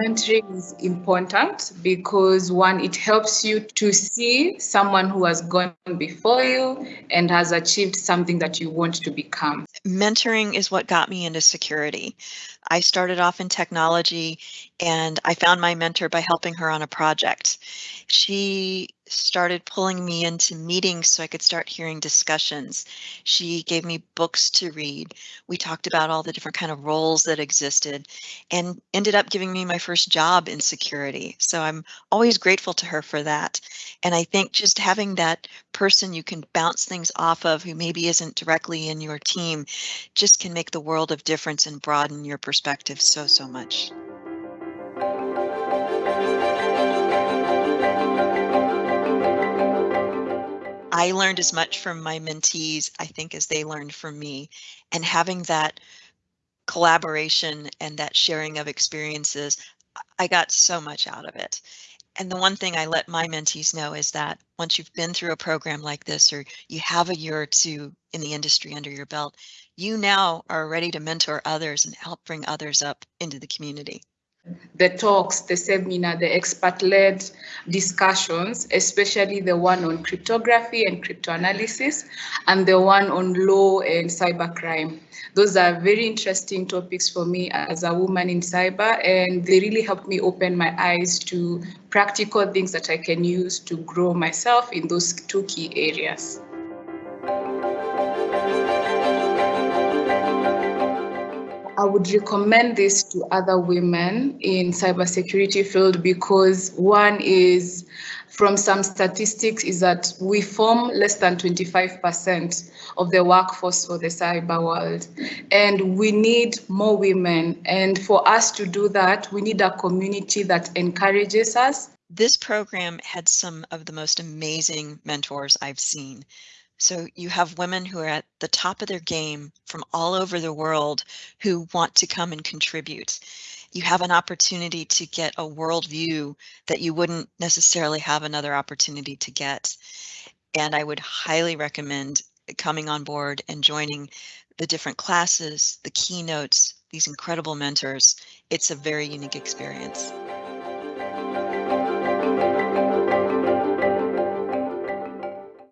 mentoring is important because one, it helps you to see someone who has gone before you and has achieved something that you want to become. Mentoring is what got me into security. I started off in technology and I found my mentor by helping her on a project. She started pulling me into meetings so I could start hearing discussions. She gave me books to read. We talked about all the different kind of roles that existed and ended up giving me my first job in security. So I'm always grateful to her for that. And I think just having that person you can bounce things off of who maybe isn't directly in your team just can make the world of difference and broaden your perspective so, so much. I learned as much from my mentees, I think, as they learned from me. And having that collaboration and that sharing of experiences, I got so much out of it. And the one thing I let my mentees know is that once you've been through a program like this, or you have a year or two in the industry under your belt, you now are ready to mentor others and help bring others up into the community the talks, the seminar, the expert-led discussions, especially the one on cryptography and crypto analysis, and the one on law and cybercrime. Those are very interesting topics for me as a woman in cyber, and they really helped me open my eyes to practical things that I can use to grow myself in those two key areas. I would recommend this to other women in cybersecurity field because one is from some statistics is that we form less than 25% of the workforce for the cyber world. And we need more women. And for us to do that, we need a community that encourages us. This program had some of the most amazing mentors I've seen. So you have women who are at the top of their game from all over the world who want to come and contribute. You have an opportunity to get a worldview that you wouldn't necessarily have another opportunity to get. And I would highly recommend coming on board and joining the different classes, the keynotes, these incredible mentors. It's a very unique experience.